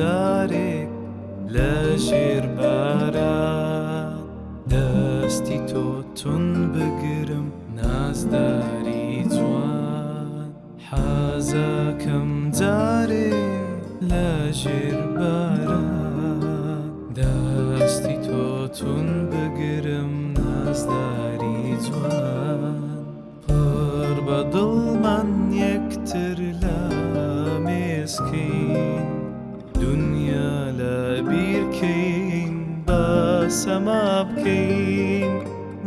زارك لاشير باران دەستی تۆ تون بگرم نازداری جوان حەزەکەم جارێ لە ژێر باران دەستی تۆ تون بگرم نازداری جوان پڕ بە دڵمان نیە سەما بکەین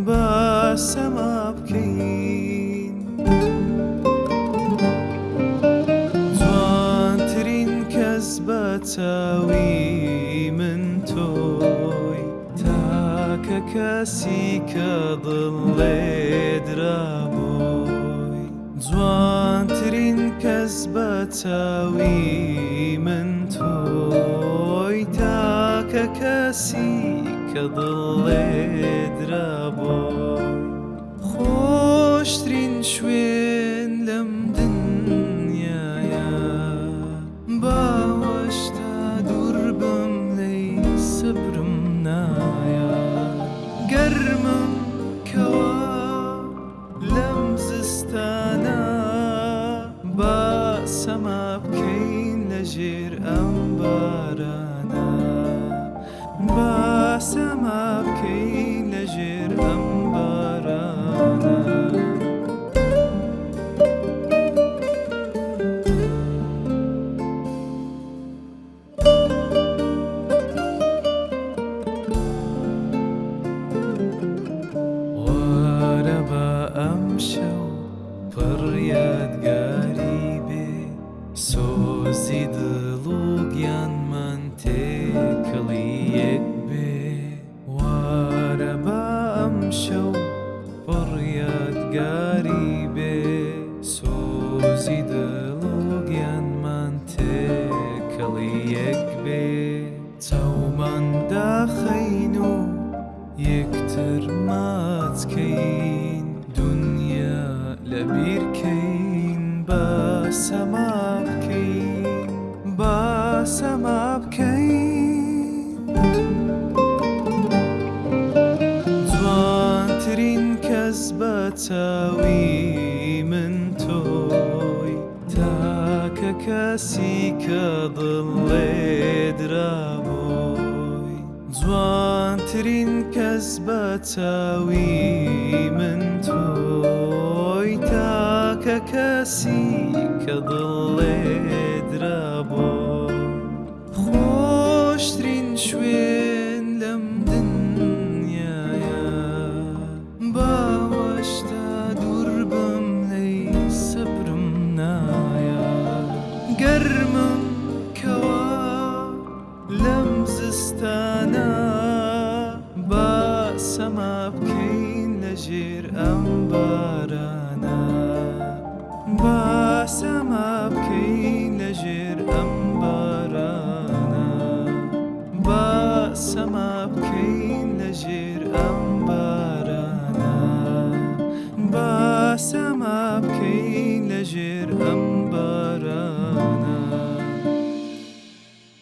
بە سەما بکەین جوانترین کەس بە چاوی من تۆی تاکە کەسی کە دڵێدرابۆی جوانترین کەس بە چاوی من تۆی تاکە کەسی كضل درابوي خوش ترين شوين لم دنيا يا باوش تدور بم لي سبرم نايا قرمم كوا لم زستانا باسما بكين لجير أمبارانا Bye. سما بكي لجر أمبرانا وأنا أمشي بريات قريبة سوزي دل ماتکەین دنیا لەبیرکەین بە سەما بکەین بە سەما بکەین جوانترین کەس بە چاوی من تۆی تاکە کەسی کە دڵێ درابوو جوانترین کەس بە چاوی من تۆی تاکە کەسی کە دڵێ درابۆ خۆشترین شوێن لەم دنیاە باوەشتا دوور بم لەی سەبرم نایە گەرمم کەوا لەم زستان ambarana Basama bkein lejir ambarana